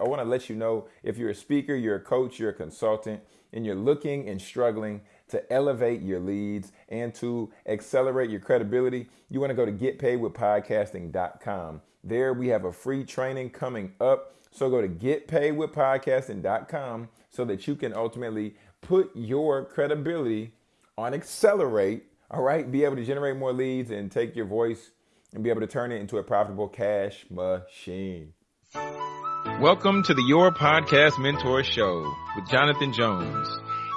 I want to let you know if you're a speaker, you're a coach, you're a consultant, and you're looking and struggling to elevate your leads and to accelerate your credibility, you want to go to getpaidwithpodcasting.com. There we have a free training coming up. So go to getpaidwithpodcasting.com so that you can ultimately put your credibility on accelerate, all right? Be able to generate more leads and take your voice and be able to turn it into a profitable cash machine. Welcome to the Your Podcast Mentor Show with Jonathan Jones.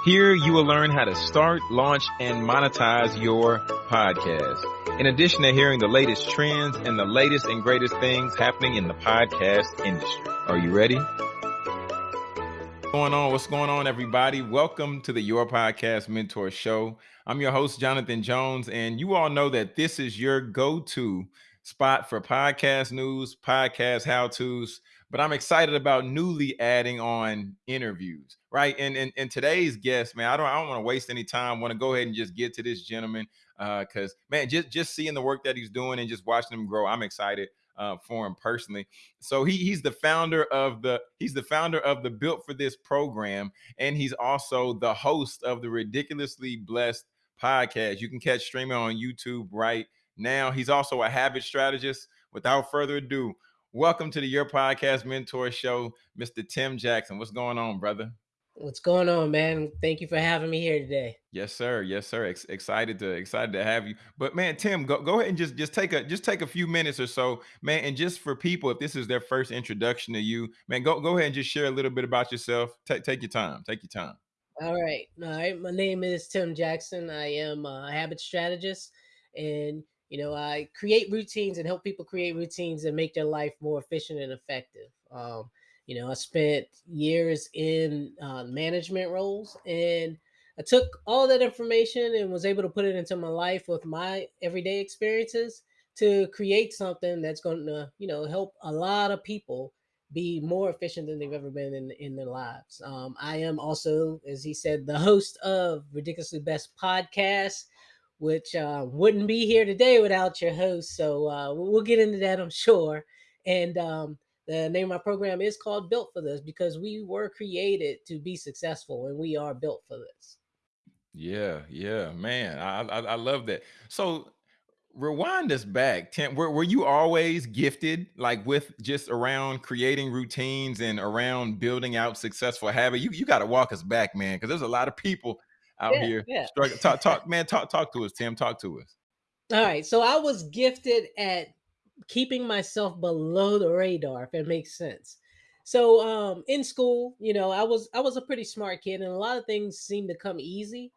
Here you will learn how to start, launch, and monetize your podcast. In addition to hearing the latest trends and the latest and greatest things happening in the podcast industry. Are you ready? What's going on? What's going on, everybody? Welcome to the Your Podcast Mentor Show. I'm your host, Jonathan Jones, and you all know that this is your go-to spot for podcast news, podcast how-tos, but I'm excited about newly adding on interviews, right? And and, and today's guest, man, I don't I don't want to waste any time. Want to go ahead and just get to this gentleman because uh, man, just just seeing the work that he's doing and just watching him grow, I'm excited. Uh, for him personally. So he he's the founder of the he's the founder of the Built for This program, and he's also the host of the Ridiculously Blessed podcast. You can catch streaming on YouTube right now. He's also a habit strategist. Without further ado, Welcome to the Your Podcast Mentor Show, Mr. Tim Jackson. What's going on, brother? What's going on, man? Thank you for having me here today. Yes, sir. Yes, sir. Ex- excited to excited to have you. But man, Tim, go, go ahead and just just take a just take a few minutes or so, man. And just for people, if this is their first introduction to you, man, go go ahead and just share a little bit about yourself. Take take your time. Take your time. All right. All right. My name is Tim Jackson. I am a habit strategist, and you know, I create routines and help people create routines and make their life more efficient and effective. Um, you know, I spent years in uh, management roles and I took all that information and was able to put it into my life with my everyday experiences to create something that's going to, you know, help a lot of people be more efficient than they've ever been in, in their lives. Um, I am also, as he said, the host of Ridiculously Blessed Podcast which uh, wouldn't be here today without your host. So uh, we'll get into that, I'm sure. And um, the name of my program is called Built for This because we were created to be successful and we are built for this. Yeah, yeah, man. I I, I love that. So rewind us back. Tim, were, were you always gifted like with just around creating routines and around building out successful habit? You you got to walk us back, man, because there's a lot of people out yeah, here. Yeah. Talk, talk, man, talk, talk to us, Tim. Talk to us. All right. So I was gifted at keeping myself below the radar, if it makes sense. So um in school, you know, I was I was a pretty smart kid and a lot of things seemed to come easy.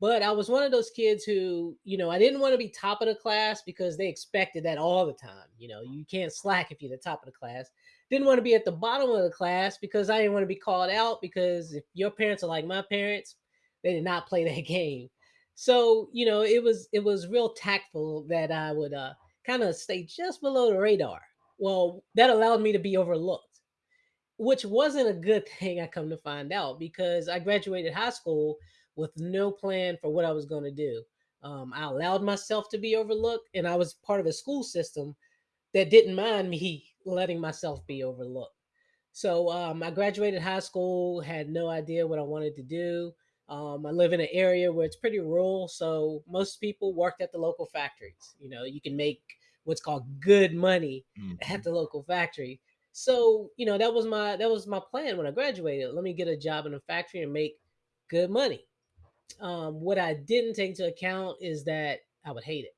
But I was one of those kids who, you know, I didn't want to be top of the class because they expected that all the time. You know, you can't slack if you're the top of the class. Didn't want to be at the bottom of the class because I didn't want to be called out because if your parents are like my parents, they did not play that game. So, you know, it was it was real tactful that I would uh kind of stay just below the radar. Well, that allowed me to be overlooked, which wasn't a good thing I come to find out because I graduated high school with no plan for what I was going to do. Um, I allowed myself to be overlooked, and I was part of a school system that didn't mind me letting myself be overlooked. So um, I graduated high school, had no idea what I wanted to do. Um, I live in an area where it's pretty rural, so most people worked at the local factories. You know, you can make what's called good money mm-hmm. at the local factory. So, you know, that was my that was my plan when I graduated. Let me get a job in a factory and make good money. Um, what I didn't take into account is that I would hate it.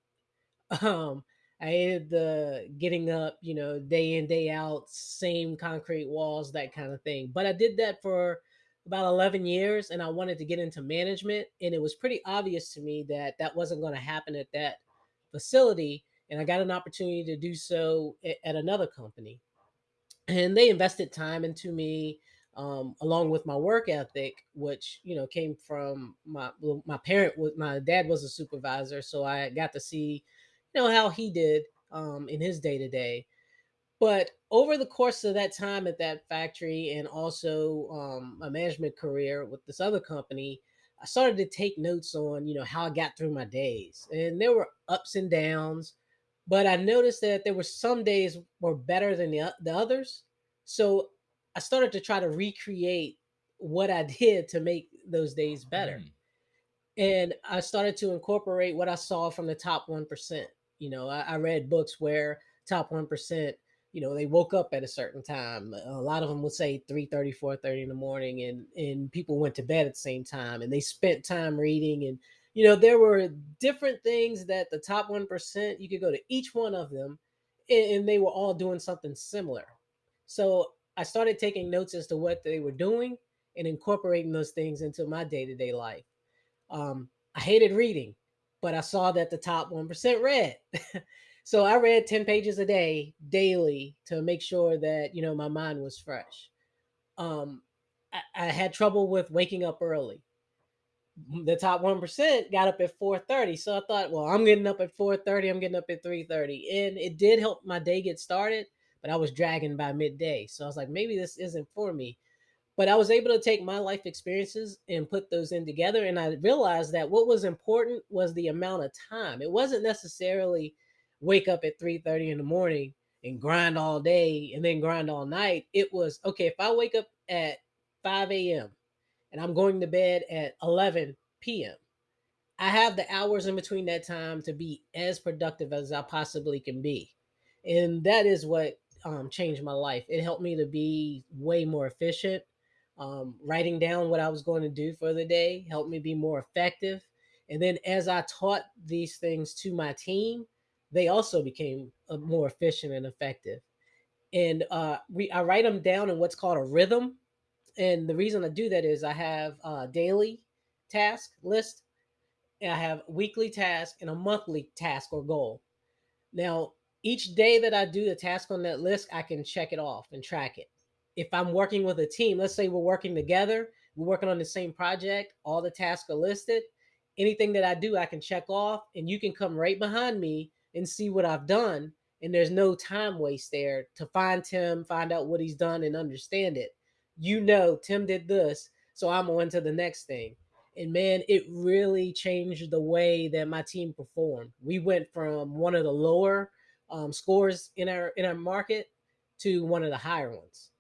Um, I hated the getting up, you know, day in day out, same concrete walls, that kind of thing. But I did that for about 11 years and I wanted to get into management. And it was pretty obvious to me that that wasn't going to happen at that facility. And I got an opportunity to do so at another company. And they invested time into me, um, along with my work ethic, which you know came from my my parent was my dad was a supervisor, so I got to see, you know, how he did um, in his day to day. But over the course of that time at that factory and also um, my management career with this other company, I started to take notes on, you know, how I got through my days. And there were ups and downs, but I noticed that there were some days were better than the, the others. So I started to try to recreate what I did to make those days better. Mm. And I started to incorporate what I saw from the top 1%. You know, I, I read books where top 1%, you know, they woke up at a certain time. A lot of them would say 3 30, 4 30 in the morning, and, and people went to bed at the same time and they spent time reading. And, you know, there were different things that the top 1%, you could go to each one of them and, and they were all doing something similar. So I started taking notes as to what they were doing and incorporating those things into my day to day life. Um, I hated reading, but I saw that the top 1% read. so I read 10 pages a day daily to make sure that, you know, my mind was fresh. Um, I, I had trouble with waking up early. The top 1% got up at 4:30. So I thought, well, I'm getting up at 4:30, I'm getting up at 3:30. And it did help my day get started, but I was dragging by midday. So I was like, maybe this isn't for me but I was able to take my life experiences and put those in together. And I realized that what was important was the amount of time. It wasn't necessarily wake up at 3 30 in the morning and grind all day and then grind all night. It was okay, if I wake up at 5 a.m. and I'm going to bed at 11 p.m., I have the hours in between that time to be as productive as I possibly can be. And that is what um, changed my life. It helped me to be way more efficient um, writing down what I was going to do for the day helped me be more effective. And then as I taught these things to my team, they also became uh, more efficient and effective. And uh, we, I write them down in what's called a rhythm. And the reason I do that is I have a daily task list, and I have weekly task and a monthly task or goal. Now, each day that I do the task on that list, I can check it off and track it if I'm working with a team, let's say we're working together, we're working on the same project, all the tasks are listed. Anything that I do, I can check off, and you can come right behind me and see what I've done. And there's no time waste there to find Tim, find out what he's done, and understand it. You know, Tim did this, so I'm on to the next thing. And man, it really changed the way that my team performed. We went from one of the lower um, scores in our in our market to one of the higher ones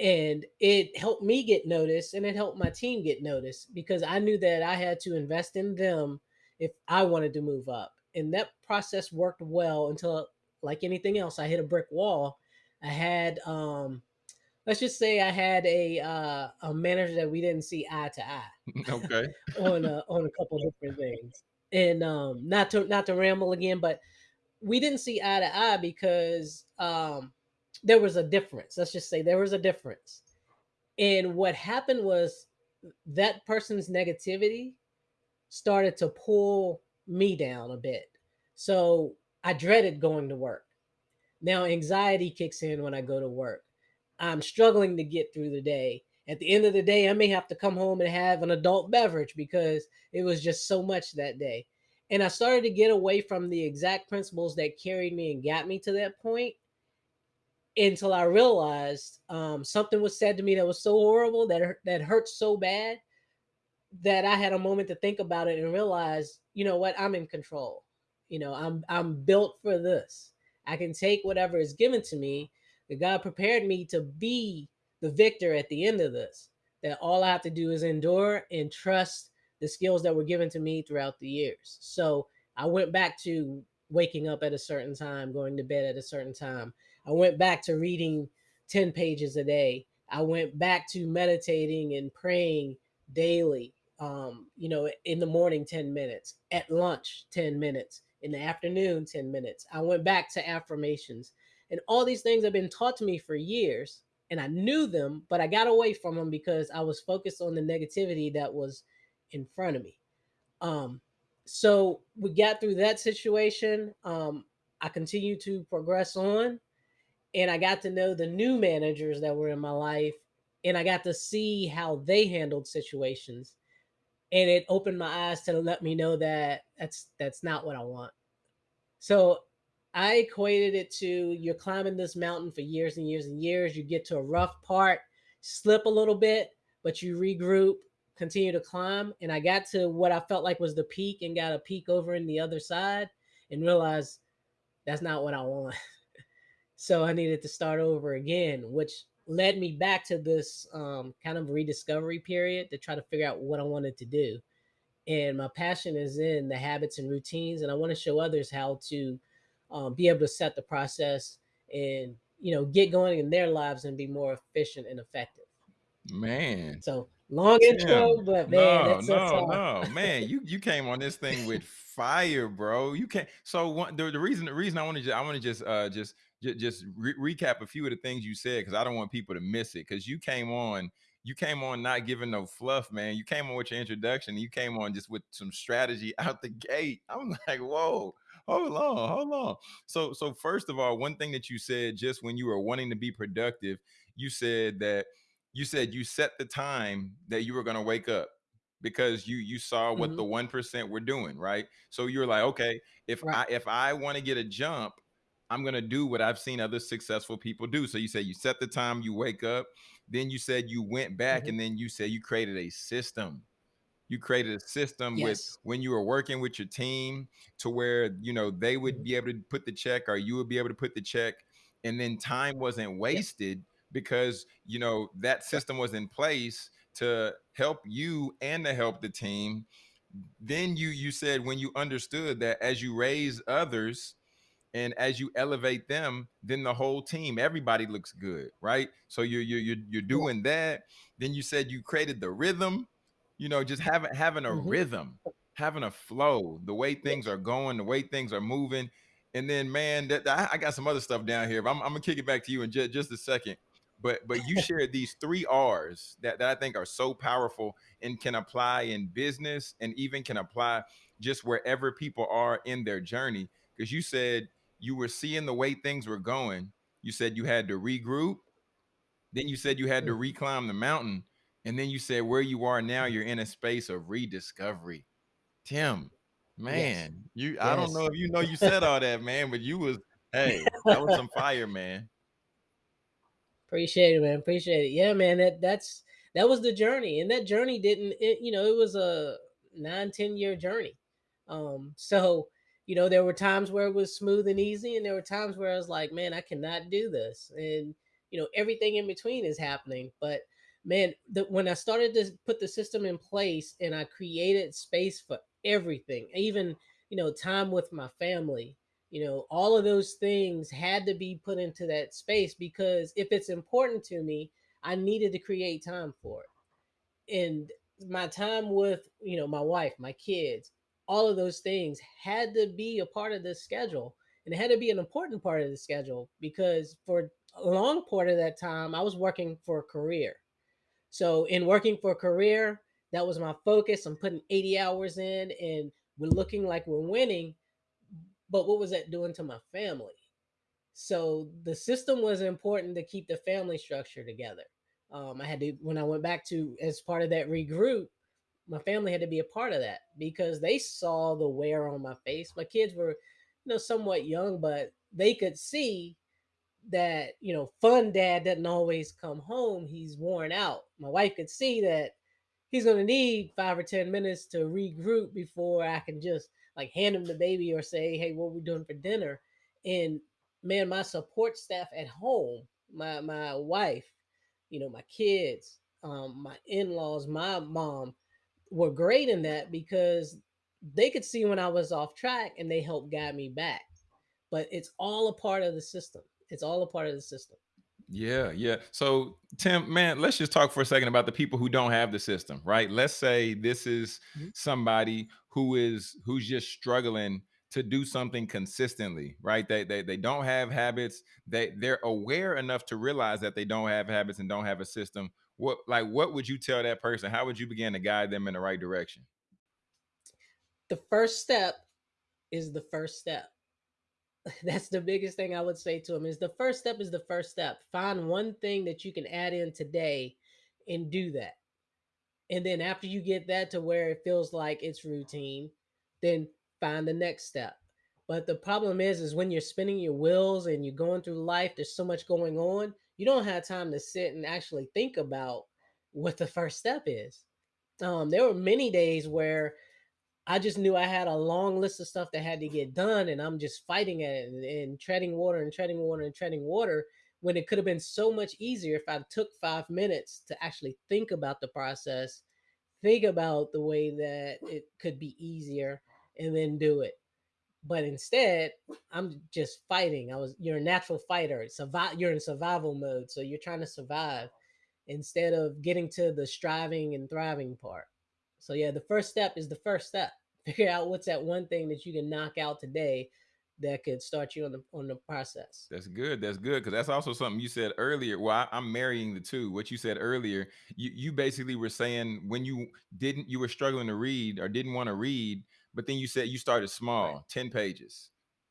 and it helped me get noticed and it helped my team get noticed because I knew that I had to invest in them if I wanted to move up. And that process worked well until like anything else, I hit a brick wall. I had um let's just say I had a uh, a manager that we didn't see eye to eye okay. on a, on a couple different things. And um not to not to ramble again, but we didn't see eye to eye because um there was a difference. Let's just say there was a difference. And what happened was that person's negativity started to pull me down a bit. So I dreaded going to work. Now anxiety kicks in when I go to work. I'm struggling to get through the day. At the end of the day, I may have to come home and have an adult beverage because it was just so much that day. And I started to get away from the exact principles that carried me and got me to that point until I realized um, something was said to me that was so horrible that that hurt so bad that I had a moment to think about it and realize, you know what, I'm in control. You know, I'm I'm built for this. I can take whatever is given to me. That God prepared me to be the victor at the end of this. That all I have to do is endure and trust the skills that were given to me throughout the years. So I went back to waking up at a certain time, going to bed at a certain time, I went back to reading 10 pages a day. I went back to meditating and praying daily. Um, you know, in the morning, 10 minutes, at lunch, 10 minutes, in the afternoon, 10 minutes. I went back to affirmations. And all these things have been taught to me for years. And I knew them, but I got away from them because I was focused on the negativity that was in front of me. Um, so we got through that situation. Um, I continued to progress on and I got to know the new managers that were in my life and I got to see how they handled situations and it opened my eyes to let me know that that's that's not what I want. So I equated it to you're climbing this mountain for years and years and years, you get to a rough part, slip a little bit, but you regroup, continue to climb and I got to what I felt like was the peak and got a peek over in the other side and realized that's not what I want. So I needed to start over again, which led me back to this um, kind of rediscovery period to try to figure out what I wanted to do. And my passion is in the habits and routines, and I want to show others how to um, be able to set the process and you know get going in their lives and be more efficient and effective. Man, So long Tim, intro, but man, no, no, no, man, you you came on this thing with fire, bro. You can't. So one, the, the reason the reason I want to I want to just uh just just, just re- recap a few of the things you said because I don't want people to miss it because you came on you came on not giving no fluff, man. You came on with your introduction. You came on just with some strategy out the gate. I'm like, whoa, hold on, hold on. So so first of all, one thing that you said just when you were wanting to be productive, you said that you said you set the time that you were going to wake up because you you saw what mhm, the 1% were doing right so you're like okay if right, i if i want to get a jump i'm going to do what i've seen other successful people do. So you say you set the time you wake up then you said you went back mhm, and then you said you created a system. You created a system with when you were working with your team to where you know they would mhm, be able to put the check or you would be able to put the check and then time wasn't yep, wasted because you know that system was in place to help you and to help the team. Then you you said when you understood that as you raise others and as you elevate them then the whole team everybody looks good right? So you're you're you're, doing that. Then you said you created the rhythm you know just having having a mhm, rhythm having a flow the way things are going the way things are moving. And then man that, I, I got some other stuff down here but I'm, I'm gonna kick it back to you in just, just a second. But but you shared these three r's that, that i think are so powerful and can apply in business and even can apply just wherever people are in their journey. Because you said you were seeing the way things were going. You said you had to regroup. Then you said you had to reclimb the mountain. And then you said where you are now, you're in a space of rediscovery. Tim, yes, man, you I don't know if you know you said all that, man, but you was hey, that was some fire, man. Appreciate it, man. Appreciate it. Yeah, man. That that's that was the journey, and that journey didn't. It, you know, it was a nine ten year journey. Um, so you know, there were times where it was smooth and easy, and there were times where I was like, man, I cannot do this, and you know, everything in between is happening. But man, the, when I started to put the system in place, and I created space for everything, even you know, time with my family you know all of those things had to be put into that space because if it's important to me i needed to create time for it and my time with you know my wife my kids all of those things had to be a part of the schedule and it had to be an important part of the schedule because for a long part of that time i was working for a career so in working for a career that was my focus i'm putting 80 hours in and we're looking like we're winning but what was that doing to my family so the system was important to keep the family structure together. Um, I had to when I went back to as part of that regroup, my family had to be a part of that because they saw the wear on my face. My kids were, you know, somewhat young, but they could see that you know fun dad doesn't always come home. He's worn out. My wife could see that he's going to need five or ten minutes to regroup before i can just like hand him the baby or say hey what are we doing for dinner? And man my support staff at home my my wife you know my kids um my in-laws my mom were great in that because they could see when i was off track and they helped guide me back but it's all a part of the system. It's all a part of the system. Yeah, yeah. So, Tim, man, let's just talk for a second about the people who don't have the system, right? Let's say this is Mhm. somebody who is who's just struggling to do something consistently, right? They they they don't have habits. They they're aware enough to realize that they don't have habits and don't have a system. What like what would you tell that person? How would you begin to guide them in the right direction? The first step is the first step. That's the biggest thing I would say to them is the first step is the first step. Find one thing that you can add in today and do that. And then after you get that to where it feels like it's routine, then find the next step. But the problem is is when you're spinning your wheels and you're going through life, there's so much going on, you don't have time to sit and actually think about what the first step is. Um, there were many days where I just knew I had a long list of stuff that had to get done, and I'm just fighting at it and, and treading water and treading water and treading water. when it could have been so much easier if I took five minutes to actually think about the process, think about the way that it could be easier, and then do it. But instead, I'm just fighting. I was you're a natural fighter. Survive you're in survival mode. So you're trying to survive instead of getting to the striving and thriving part. So yeah, the first step is the first step. Figure out what's that one thing that you can knock out today that could start you on the on the process. That's good. That's good because that's also something you said earlier. Well, I, am marrying the two. What you said earlier, you you basically were saying when you didn't, you were struggling to read or didn't want to read, but then you said you started small, Right. ten pages,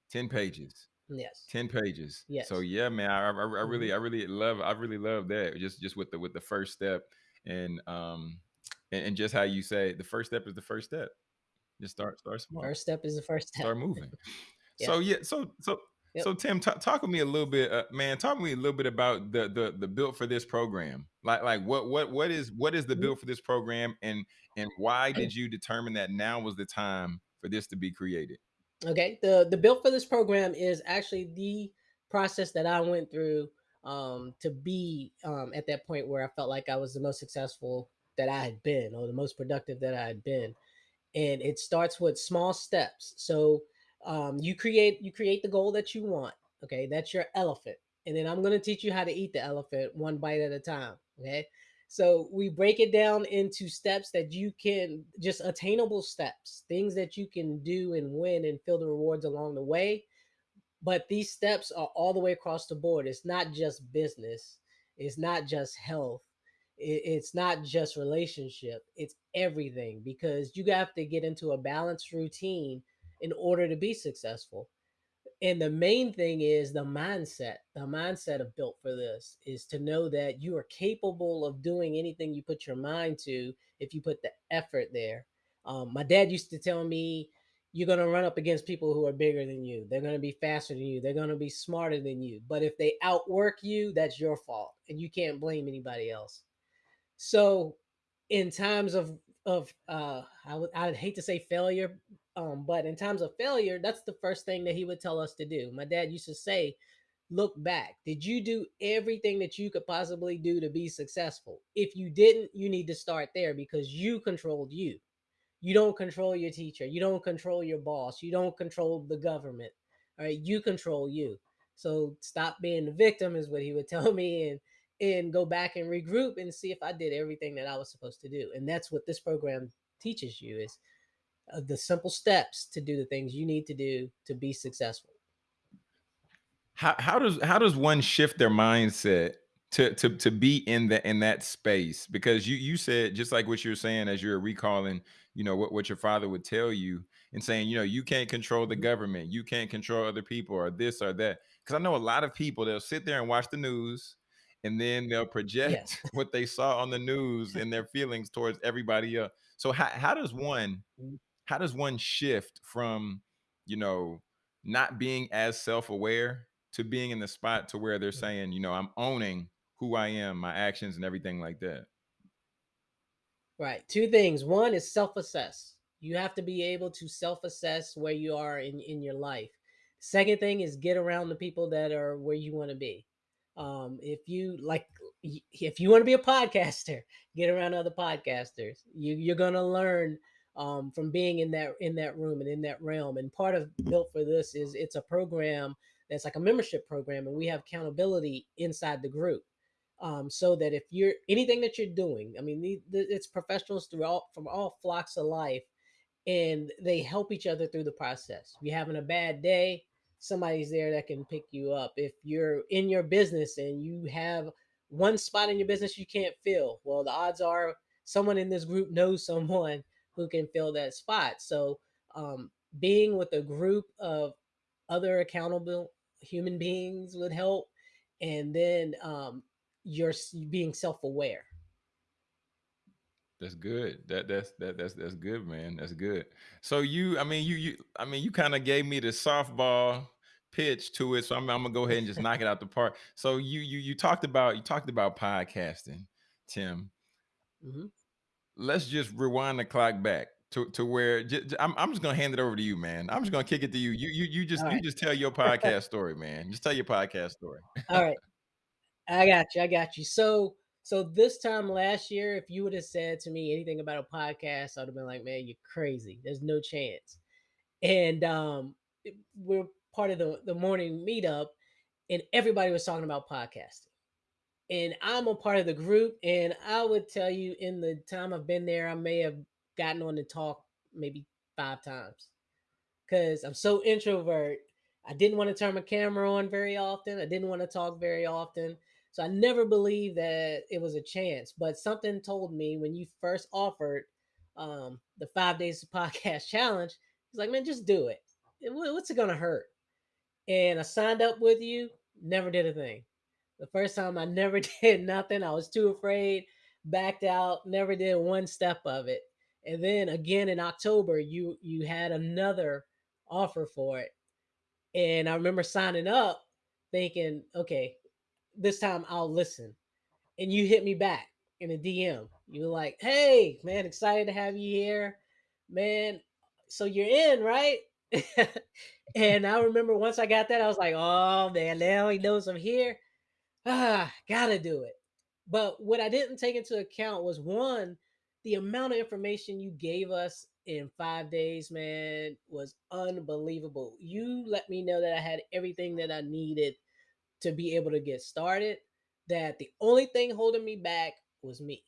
ten pages, Yes. ten pages. Yes. So yeah, man, I, I, I really, Mhm. I really love, I really love that. Just just with the with the first step and um and, and just how you say the first step is the first step. Just start start small, First step is the first step. start moving. Yeah. So yeah, so so Yep. so Tim, ta talk with me a little bit, uh, man. Talk with me a little bit about the the the built for this program. Like like what what what is what is the Mhm. built for this program, and and why did you determine that now was the time for this to be created? Okay. The the built for this program is actually the process that I went through um, to be um, at that point where I felt like I was the most successful that I had been, or the most productive that I had been. And it starts with small steps. So um, you create you create the goal that you want. Okay, that's your elephant, and then I'm going to teach you how to eat the elephant one bite at a time. Okay. So we break it down into steps that you can just attainable steps, things that you can do and win and feel the rewards along the way. But these steps are all the way across the board. It's not just business, it's not just health, it's not just relationship, it's everything because you have to get into a balanced routine in order to be successful. And the main thing is the mindset the mindset of built for this is to know that you are capable of doing anything you put your mind to if you put the effort there. Um, my dad used to tell me you're going to run up against people who are bigger than you. They're going to be faster than you. They're going to be smarter than you. But if they outwork you that's your fault and you can't blame anybody else. So in times of of uh I would I'd hate to say failure, um, but in times of failure, that's the first thing that he would tell us to do. My dad used to say, look back. Did you do everything that you could possibly do to be successful? If you didn't, you need to start there because you controlled you. You don't control your teacher. You don't control your boss. You don't control the government. All right, you control you. So stop being the victim is what he would tell me and and go back and regroup and see if I did everything that I was supposed to do. And that's what this program teaches you is the simple steps to do the things you need to do to be successful. How how does how does one shift their mindset to to to be in the in that space? Because you you said just like what you're saying as you're recalling, you know, what, what your father would tell you and saying, you know, you can't control the Mhm. government, you can't control other people or this or that. Because I know a lot of people they'll sit there and watch the news and then they'll Yes. project what they saw on the news and their feelings towards everybody else. So how how does one how does one shift from you know not being as self-aware to being in the spot to where they're saying you know i'm owning who i am my actions and everything like that Right. Two things. One is self-assess. You have to be able to self-assess where you are in in your life. Second thing is get around the people that are where you want to be. Um, if you like, if you want to be a podcaster, get around other podcasters. You you're gonna learn um, from being in that in that room and in that realm. And part of built for this is it's a program that's like a membership program, and we have accountability inside the group um, so that if you're anything that you're doing, I mean, the, the, it's professionals through all from all flocks of life, and they help each other through the process. If you're having a bad day, somebody's there that can pick you up. If you're in your business and you have one spot in your business you can't fill, well, the odds are someone in this group knows someone who can fill that spot. So, um, being with a group of other accountable human beings would help and then um, you're being self-aware. That's good. That that's that that's that's good man. That's good. So you i mean you you i mean you kind of gave me the softball pitch to it so I'm, I'm gonna go ahead and just knock it out the park. So you you you talked about you talked about podcasting tim. Mhm. Let's just rewind the clock back to, to where I'm, I'm just gonna hand it over to you, man. I'm just gonna kick it to you. You you you just all you just tell your podcast story, man. Just tell your podcast story. all right I got you. I got you. So, so this time last year, if you would have said to me anything about a podcast, I'd have been like, "Man, you're crazy. There's no chance." And um, we're part of the the morning meetup, and everybody was talking about podcasting. And I'm a part of the group, and I would tell you, in the time I've been there, I may have gotten on the talk maybe five times because I'm so introvert. I didn't want to turn my camera on very often. I didn't want to talk very often. So I never believed that it was a chance. But something told me when you first offered um, the five days of podcast challenge, it's like, man, just do it. What's it gonna hurt? And I signed up with you. Never did a thing. The first time I never did nothing. I was too afraid, backed out, never did one step of it. And then again in October, you you had another offer for it. And I remember signing up thinking, okay, this time I'll listen. And you hit me back in a DM. You were like, hey, man, excited to have you here. Man, so you're in, right? and I remember once I got that, I was like, oh man, now he knows I'm here. Ah, gotta do it. But what I didn't take into account was one, the amount of information you gave us in five days, man, was unbelievable. You let me know that I had everything that I needed to be able to get started. That the only thing holding me back was me.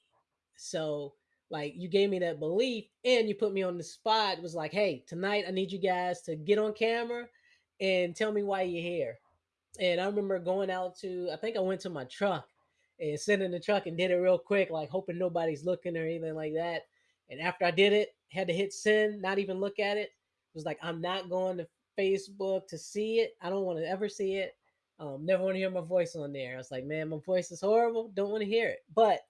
So, like, you gave me that belief and you put me on the spot. It was like, hey, tonight I need you guys to get on camera and tell me why you're here. And I remember going out to, I think I went to my truck and sat in the truck and did it real quick, like hoping nobody's looking or anything like that. And after I did it, had to hit send, not even look at it. It was like, I'm not going to Facebook to see it. I don't want to ever see it. Um, never want to hear my voice on there. I was like, man, my voice is horrible. Don't want to hear it. But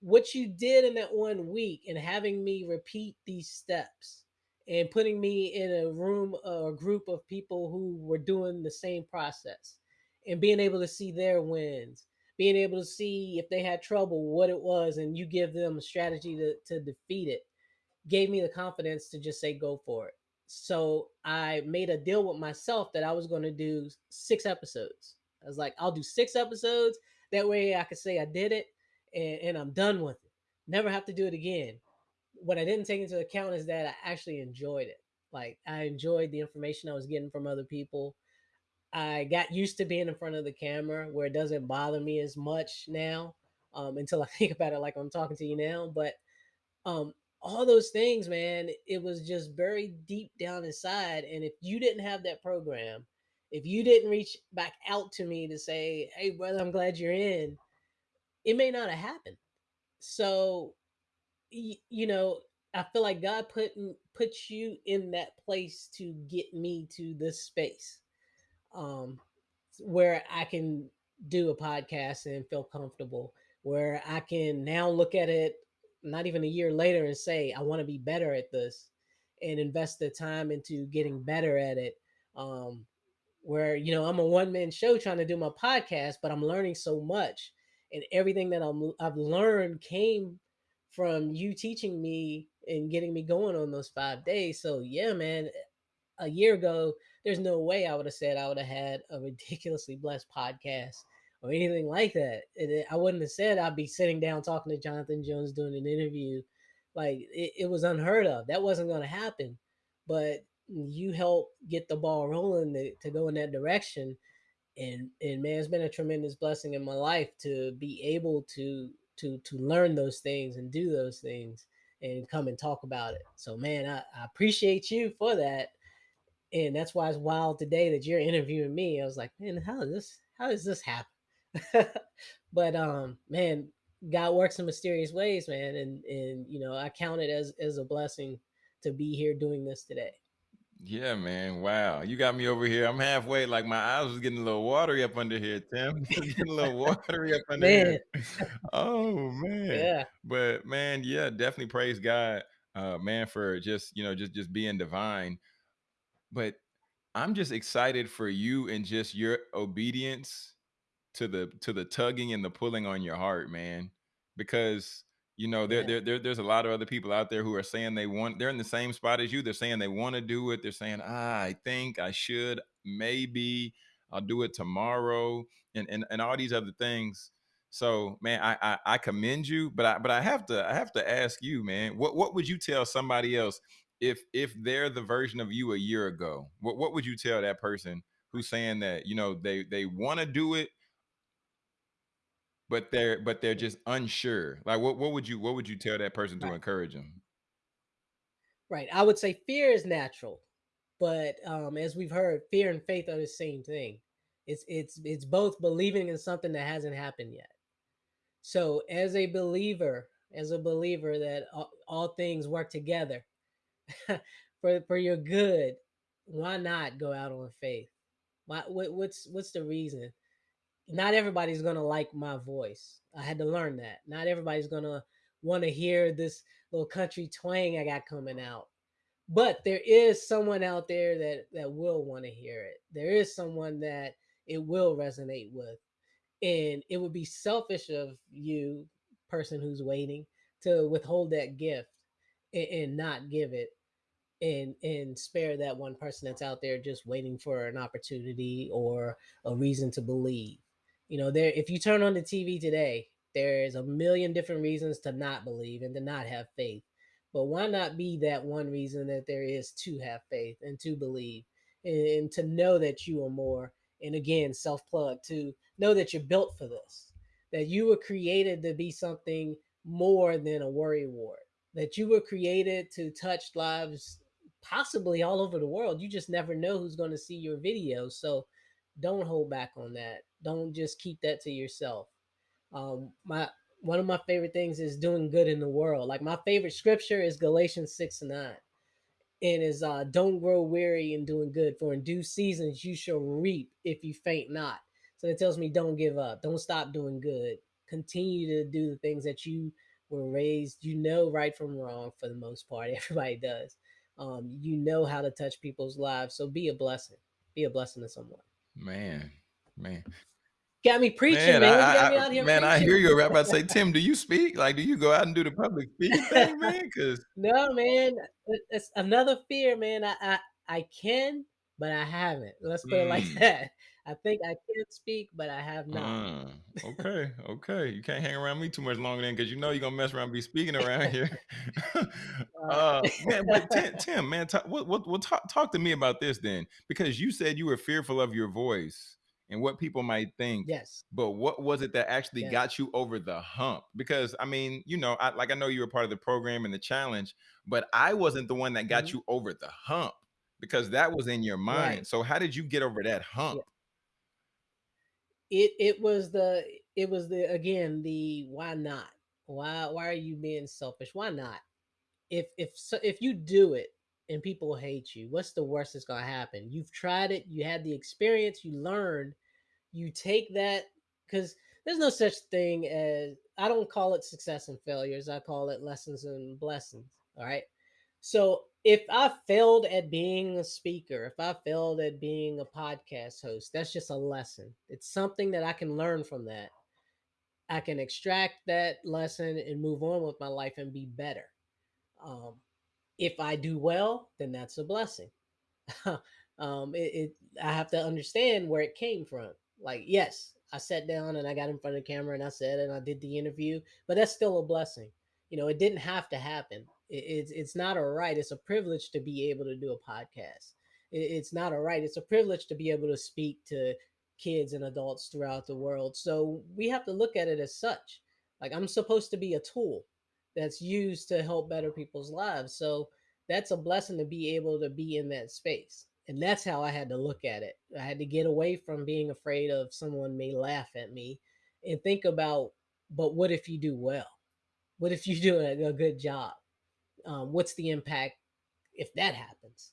what you did in that one week and having me repeat these steps and putting me in a room uh, a group of people who were doing the same process and being able to see their wins being able to see if they had trouble what it was and you give them a strategy to, to defeat it gave me the confidence to just say go for it. So i made a deal with myself that i was going to do six episodes. I was like i'll do six episodes. That way i could say i did it and, and i'm done with it. Never have to do it again what I didn't take into account is that I actually enjoyed it. Like I enjoyed the information I was getting from other people. I got used to being in front of the camera where it doesn't bother me as much now um, until I think about it like I'm talking to you now. But um, all those things, man, it was just very deep down inside. And if you didn't have that program, if you didn't reach back out to me to say, hey, brother, I'm glad you're in, it may not have happened. So you know, I feel like God put put you in that place to get me to this space, um, where I can do a podcast and feel comfortable. Where I can now look at it, not even a year later, and say I want to be better at this, and invest the time into getting better at it. Um, where you know I'm a one man show trying to do my podcast, but I'm learning so much, and everything that I'm I've learned came from you teaching me and getting me going on those five days. So yeah, man, a year ago, there's no way I would have said I would have had a ridiculously blessed podcast or anything like that. It, I wouldn't have said I'd be sitting down talking to Jonathan Jones doing an interview. Like it, it was unheard of. That wasn't going to happen. But you helped get the ball rolling to, to go in that direction. And, and man, it's been a tremendous blessing in my life to be able to to to learn those things and do those things and come and talk about it. So man, I, I appreciate you for that. And that's why it's wild today that you're interviewing me. I was like, man, how does this how does this happen? but um, man, God works in mysterious ways, man. And and you know, I count it as as a blessing to be here doing this today. Yeah, man. Wow. You got me over here. I'm halfway, like my eyes was getting a little watery up under here, Tim. getting a little watery up under man. here. Oh man. Yeah. But man, yeah, definitely praise God, uh, man, for just, you know, just just being divine. But I'm just excited for you and just your obedience to the to the tugging and the pulling on your heart, man. Because you know, there, yeah. there, there, there's a lot of other people out there who are saying they want, they're in the same spot as you. They're saying they want to do it. They're saying, ah, I think I should, maybe. I'll do it tomorrow, and and, and all these other things. So, man, I, I I commend you, but I but I have to I have to ask you, man, what what would you tell somebody else if if they're the version of you a year ago? What what would you tell that person who's saying that you know they they want to do it, but they're but they're just unsure? Like, what what would you what would you tell that person to encourage them? Right. I would say fear is natural, but um, as we've heard, fear and faith are the same thing. It's it's it's both believing in something that hasn't happened yet. So, as a believer, as a believer that all, all things work together for for your good, why not go out on faith? Why, what, what's what's the reason? Not everybody's gonna like my voice. I had to learn that. Not everybody's gonna want to hear this little country twang I got coming out but there is someone out there that that will want to hear it there is someone that it will resonate with and it would be selfish of you person who's waiting to withhold that gift and, and not give it and and spare that one person that's out there just waiting for an opportunity or a reason to believe you know there if you turn on the tv today there's a million different reasons to not believe and to not have faith but why not be that one reason that there is to have faith and to believe and, and to know that you are more and again self plug to know that you're built for this that you were created to be something more than a worry ward that you were created to touch lives possibly all over the world. You just never know who's going to see your video. So don't hold back on that. Don't just keep that to yourself. Um, my one of my favorite things is doing good in the world. Like my favorite scripture is Galatians 6 and 9 and is uh don't grow weary in doing good for in due seasons you shall reap if you faint not. So it tells me don't give up. Don't stop doing good. Continue to do the things that you were raised you know right from wrong for the most part everybody does. Um you know how to touch people's lives. So be a blessing. Be a blessing to someone Man, man, got me preaching man, man, I, man. you got I, me I out here man, I hear you. About to say, Tim, do you speak? Like, do you go out and do the public speaking thing, man? Because No, man, it's another fear, man. I, I I can, but I haven't. Let's put it like mm, that. I think I can speak, but I have not. uh, okay, okay, you can't hang around me too much longer then, because you know you're gonna mess around, and be speaking around here. uh, man, but Tim, Tim man, talk, what, what, what, talk, talk to me about this then, because you said you were fearful of your voice and what people might think. yes, But what was it that actually yes. got you over the hump? Because I mean, you know, I, like I know you were part of the program and the challenge, but I wasn't the one that got mhm, you over the hump because that was in your Right. mind. So how did you get over that Yeah. It it was the it was the again the why not? Why why are you being selfish? Why not? If if so, if you do it and people hate you, what's the worst that's gonna happen? You've tried it, you had the experience, you learned, you take that because there's no such thing as I don't call it success and failures. I call it lessons and blessings. All right. So if I failed at being a speaker, if I failed at being a podcast host, that's just a lesson. It's something that I can learn from that. I can extract that lesson and move on with my life and be better. Um, if I do well, then that's a blessing. um, it, it I have to understand where it came from. Like, yes, I sat down and I got in front of the camera and I said and I did the interview, but that's still a blessing. You know, it didn't have to happen. It, it's it's not a right. It's a privilege to be able to do a podcast. It's not a right. It's a privilege to be able to speak to kids and adults throughout the world. So we have to look at it as such. Like I'm supposed to be a tool that's used to help better people's lives. So that's a blessing to be able to be in that space. And that's how I had to look at it. I had to get away from being afraid of someone may laugh at me and think about, but what if you do well? What if you do a good job? Um, what's the impact if that happens?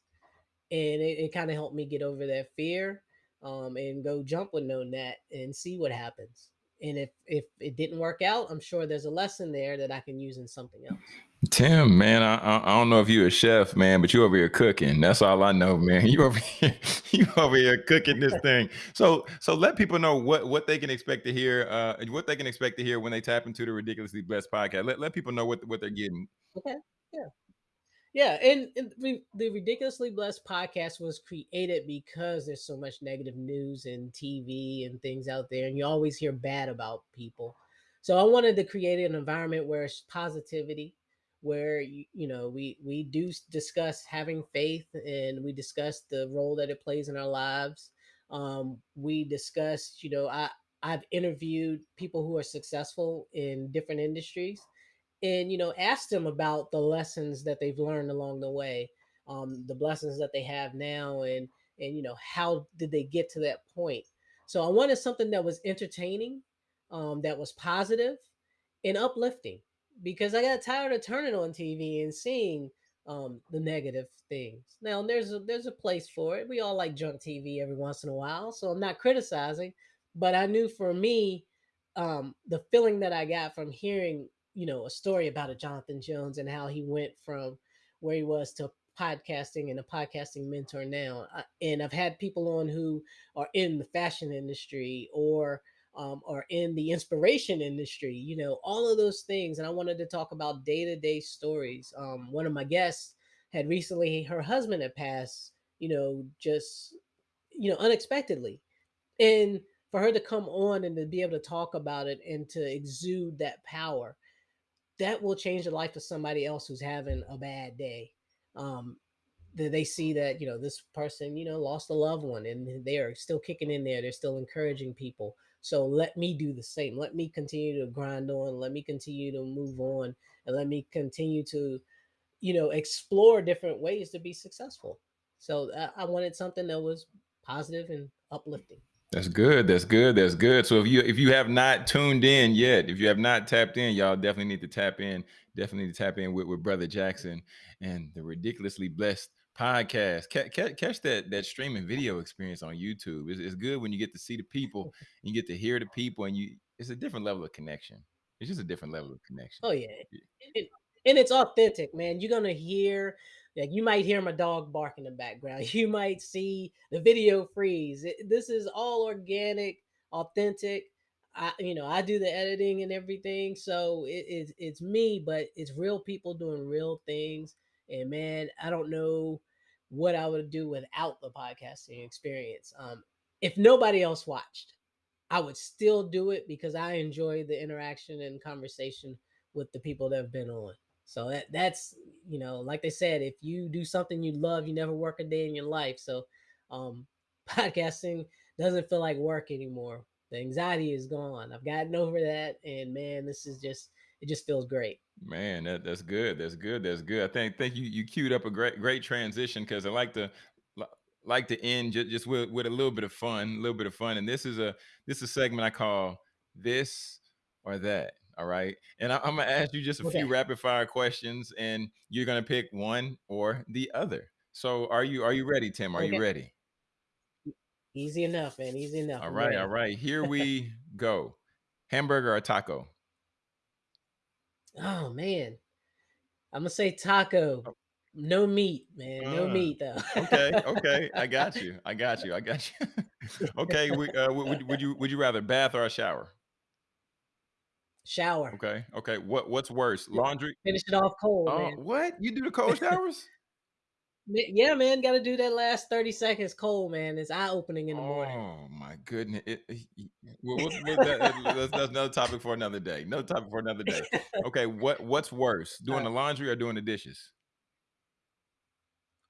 And it, it kind of helped me get over that fear um, and go jump with no net and see what happens. And if if it didn't work out, I'm sure there's a lesson there that I can use in something else. Tim, man, I, I I don't know if you're a chef, man, but you over here cooking. That's all I know, man. You over here, you over here cooking this thing. So, so let people know what what they can expect to hear, uh, what they can expect to hear when they tap into the ridiculously blessed podcast. Let let people know what what they're getting. Okay. Yeah. Yeah, and, and the, ridiculously blessed podcast was created because there's so much negative news and TV and things out there, and you always hear bad about people. So I wanted to create an environment where it's positivity, where you, you know we we do discuss having faith, and we discuss the role that it plays in our lives. Um, we discuss, you know, I I've interviewed people who are successful in different industries and you know ask them about the lessons that they've learned along the way um, the blessings that they have now and and you know how did they get to that point. So i wanted something that was entertaining um, that was positive and uplifting because i got tired of turning on tv and seeing um, the negative things. Now there's a there's a place for it. We all like junk tv every once in a while so i'm not criticizing but i knew for me um, the feeling that i got from hearing you know a story about a Jonathan Jones and how he went from where he was to podcasting and a podcasting mentor now. And I've had people on who are in the fashion industry or um, or in the inspiration industry, you know, all of those things. And I wanted to talk about day to day stories. Um, one of my guests had recently, her husband had passed, you know, just, you know, unexpectedly. And for her to come on and to be able to talk about it and to exude that power that will change the life of somebody else who's having a bad day. Um, that they see that you know this person you know lost a loved one and they are still kicking in there. They're still encouraging people. So let me do the same. Let me continue to grind on. Let me continue to move on, and let me continue to, you know, explore different ways to be successful. So I, I wanted something that was positive and uplifting. That's good. That's good. That's good. So if you if you have not tuned in yet, if you have not tapped in, y'all definitely need to tap in. Definitely need to tap in with, with Brother Jackson and the ridiculously blessed podcast. Catch, catch that that streaming video experience on YouTube. It's, it's good when you get to see the people, and you get to hear the people, and you it's a different level of connection. It's just a different level of connection. Oh yeah, yeah. And it's authentic, man. You're gonna hear like you might hear my dog bark in the background. You might see the video freeze. It, this is all organic, authentic. I, you know, I do the editing and everything, so it, it, it's me, but it's real people doing real things. And man, I don't know what I would do without the podcasting experience. Um, if nobody else watched, I would still do it because I enjoy the interaction and conversation with the people that have been on. So that that's you know, like they said, if you do something you love, you never work a day in your life. So um podcasting doesn't feel like work anymore. The anxiety is gone. I've gotten over that and man, this is just it just feels great. Man, that, that's good. That's good. That's good. I think think you you queued up a great great transition because I like to like to end just, just with, with a little bit of fun, a little bit of fun. And this is a this is a segment I call this or that. All right. And I, am gonna ask you just a okay. few rapid fire questions, and you're gonna pick one or the other. So are you are you ready, Tim? Are okay. you ready? Easy enough, man. Easy enough. All right, all right. Here we go. Hamburger or taco? Oh man. I'm gonna say taco. Oh. No meat, man. No uh, meat though. okay, okay. I got you. I got you. I got you. okay. We, uh, would, would you would you rather bath or a shower? Shower. Okay. Okay. What what's worse? Laundry. Finish it off cold. Uh, what? You do the cold showers? yeah, man. Got to do that last thirty seconds cold, man. It's eye opening in the morning. Oh my goodness. It, it, that, that's, that's, another topic for another day. Another topic for another day. Okay. What what's worse, doing the laundry or doing the dishes?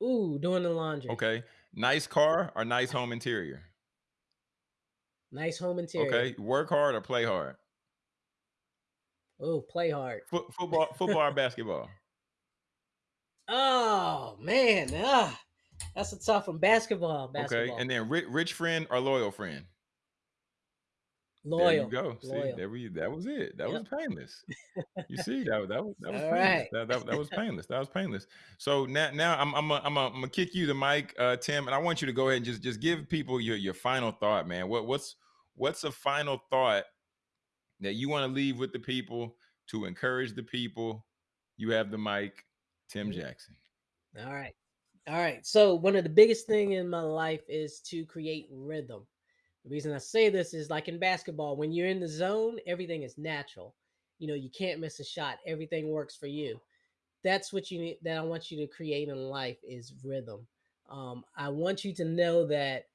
Ooh, doing the laundry. Okay. Nice car or nice home interior? Nice home interior. Okay. Work hard or play hard? Oh, play hard. Foot, football, football or basketball? Oh man, ah, that's a tough one. Basketball, basketball. Okay, and then rich, rich friend or loyal friend? Loyal. There you go. See, loyal. there we. That was it. That yep. was painless. You see, that that was that was All painless. Right. That, that, that was painless. That was painless. So now now I'm I'm a, I'm a, I'm gonna kick you the mic, uh, Tim, and I want you to go ahead and just just give people your your final thought, man. What what's what's a final thought that you want to leave with the people to encourage the people. You have the mic, Tim Jackson. All right. All right. So, one of the biggest thing in my life is to create rhythm. The reason I say this is like in basketball, when you're in the zone, everything is natural. You know, you can't miss a shot. Everything works for you. that's what you need that I want you to create in life is rhythm. Um, I want you to know that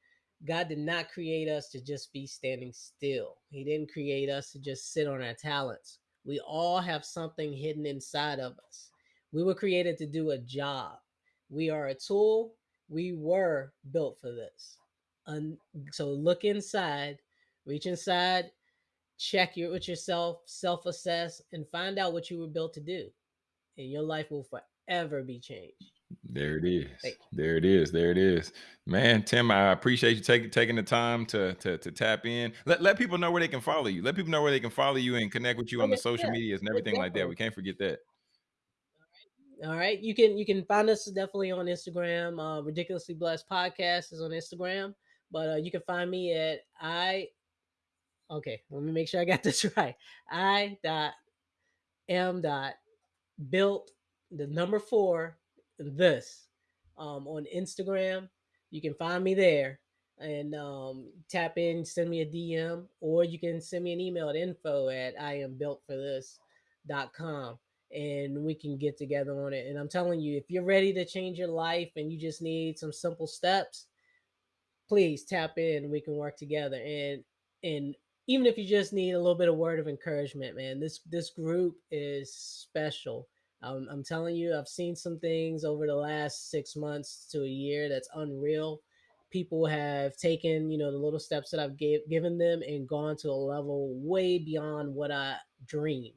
God did not create us to just be standing still. He didn't create us to just sit on our talents. We all have something hidden inside of us. We were created to do a job. We are a tool. We were built for this. And so look inside, reach inside, check your with yourself, self-assess, and find out what you were built to do. And your life will forever be changed. There it is. There it is. There it is. Man, Tim, I appreciate you taking taking the time to, to to tap in. Let let people know where they can follow you. Let people know where they can follow you and connect with you on the social medias and everything like that. We can't forget that. All right, you can you can find us definitely on Instagram. Uh, Ridiculously Blessed Podcast is on Instagram, but uh, you can find me at I. Okay, let me make sure I got this right. I dot m dot built the number four this um, on Instagram. You can find me there and um, tap in, send me a DM, or you can send me an email at info at I am built for this dot com and we can get together on it. And I'm telling you, if you're ready to change your life and you just need some simple steps, please tap in. We can work together. And and even if you just need a little bit of word of encouragement, man, this this group is special. Um, I'm telling you, I've seen some things over the last six months to a year that's unreal. People have taken, you know, the little steps that I've gave, given them and gone to a level way beyond what I dreamed.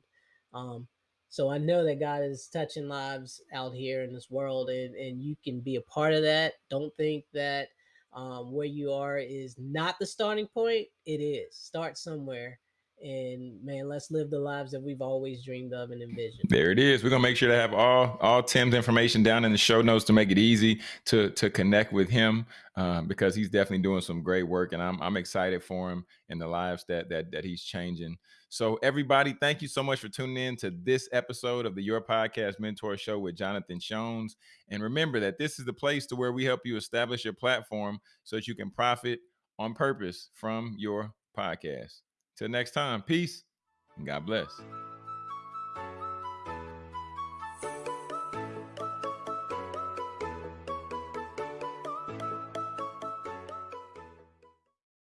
Um, so I know that God is touching lives out here in this world, and and you can be a part of that. Don't think that um, where you are is not the starting point. It is. Start somewhere, and man, let's live the lives that we've always dreamed of and envisioned. There it is. We're gonna make sure to have all all Tim's information down in the show notes to make it easy to to connect with him um, because he's definitely doing some great work, and I'm I'm excited for him and the lives that that that he's changing. So everybody, thank you so much for tuning in to this episode of the Your Podcast Mentor Show with Jonathan Jones. And remember that this is the place to where we help you establish your platform so that you can profit on purpose from your podcast. Till next time, peace and God bless.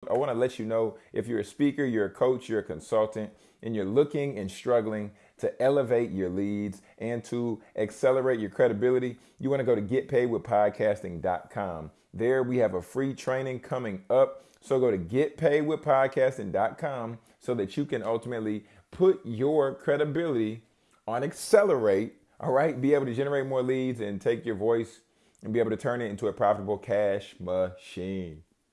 I want to let you know if you're a speaker, you're a coach, you're a consultant, and you're looking and struggling to elevate your leads and to accelerate your credibility, you want to go to getpaidwithpodcasting.com. There we have a free training coming up. So go to getpaidwithpodcasting.com so that you can ultimately put your credibility on accelerate, all right? Be able to generate more leads and take your voice and be able to turn it into a profitable cash machine.